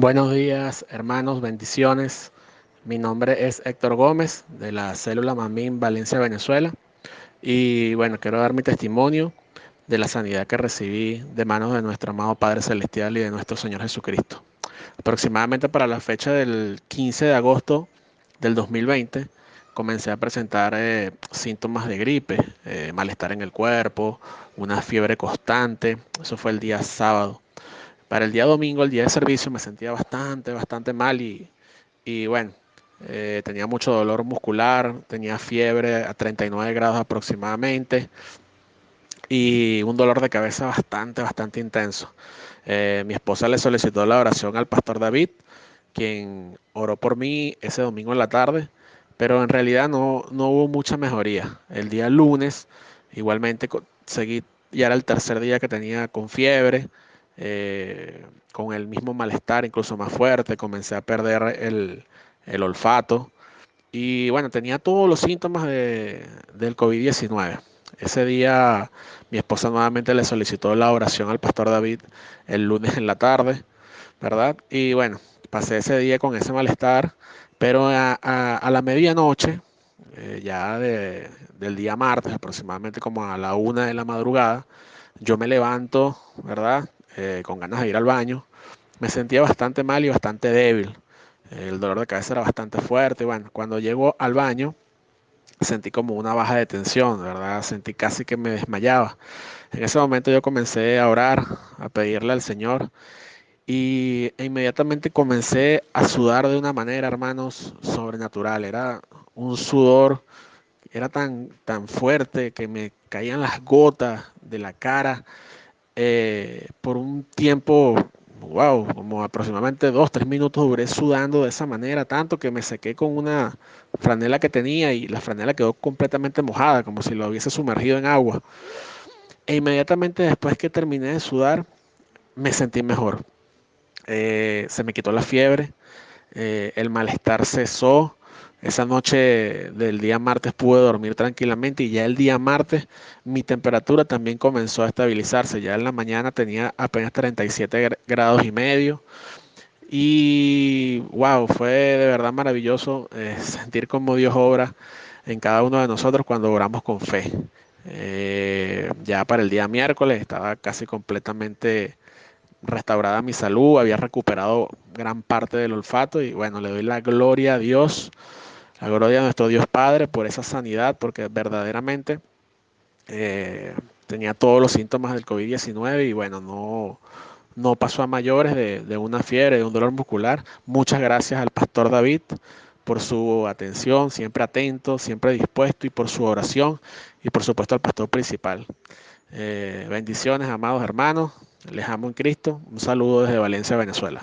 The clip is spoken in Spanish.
Buenos días, hermanos, bendiciones. Mi nombre es Héctor Gómez de la célula Mamín Valencia, Venezuela. Y bueno, quiero dar mi testimonio de la sanidad que recibí de manos de nuestro amado Padre Celestial y de nuestro Señor Jesucristo. Aproximadamente para la fecha del 15 de agosto del 2020, comencé a presentar eh, síntomas de gripe, eh, malestar en el cuerpo, una fiebre constante. Eso fue el día sábado. Para el día domingo, el día de servicio, me sentía bastante, bastante mal y, y bueno, eh, tenía mucho dolor muscular, tenía fiebre a 39 grados aproximadamente y un dolor de cabeza bastante, bastante intenso. Eh, mi esposa le solicitó la oración al pastor David, quien oró por mí ese domingo en la tarde, pero en realidad no, no hubo mucha mejoría. El día lunes, igualmente seguí, ya era el tercer día que tenía con fiebre, eh, con el mismo malestar, incluso más fuerte, comencé a perder el, olfato y bueno, tenía todos los síntomas de, del COVID-19. Ese día mi esposa nuevamente le solicitó la oración al pastor David el lunes en la tarde, ¿verdad? Y bueno, pasé ese día con ese malestar, pero a, la medianoche, eh, ya del día martes, aproximadamente como a la una de la madrugada, yo me levanto, ¿verdad? Eh, con ganas de ir al baño, me sentía bastante mal y bastante débil. El dolor de cabeza era bastante fuerte. Bueno, cuando llego al baño, sentí como una baja de tensión, ¿verdad? Sentí casi que me desmayaba. En ese momento yo comencé a orar, a pedirle al Señor y e inmediatamente comencé a sudar de una manera, hermanos, sobrenatural. Era un sudor, era tan, tan fuerte que me caían las gotas de la cara eh, por un tiempo, wow, como aproximadamente dos, tres minutos duré sudando de esa manera, tanto que me sequé con una franela que tenía y la franela quedó completamente mojada, como si lo hubiese sumergido en agua. E inmediatamente después que terminé de sudar, me sentí mejor. Eh, se me quitó la fiebre, eh, el malestar cesó, esa noche del día martes pude dormir tranquilamente y ya el día martes mi temperatura también comenzó a estabilizarse. Ya en la mañana tenía apenas 37 grados y medio. Y wow, fue de verdad maravilloso eh, sentir como Dios obra en cada uno de nosotros cuando oramos con fe. Eh, ya para el día miércoles estaba casi completamente restaurada mi salud, había recuperado gran parte del olfato y bueno, le doy la gloria a Dios la gloria a nuestro Dios Padre por esa sanidad, porque verdaderamente eh, tenía todos los síntomas del COVID-19 y bueno, no, no pasó a mayores de, de, una fiebre, de un dolor muscular. Muchas gracias al pastor David por su atención, siempre atento, siempre dispuesto y por su oración y por supuesto al pastor principal. Eh, bendiciones, amados hermanos. Les amo en Cristo. Un saludo desde Valencia, Venezuela.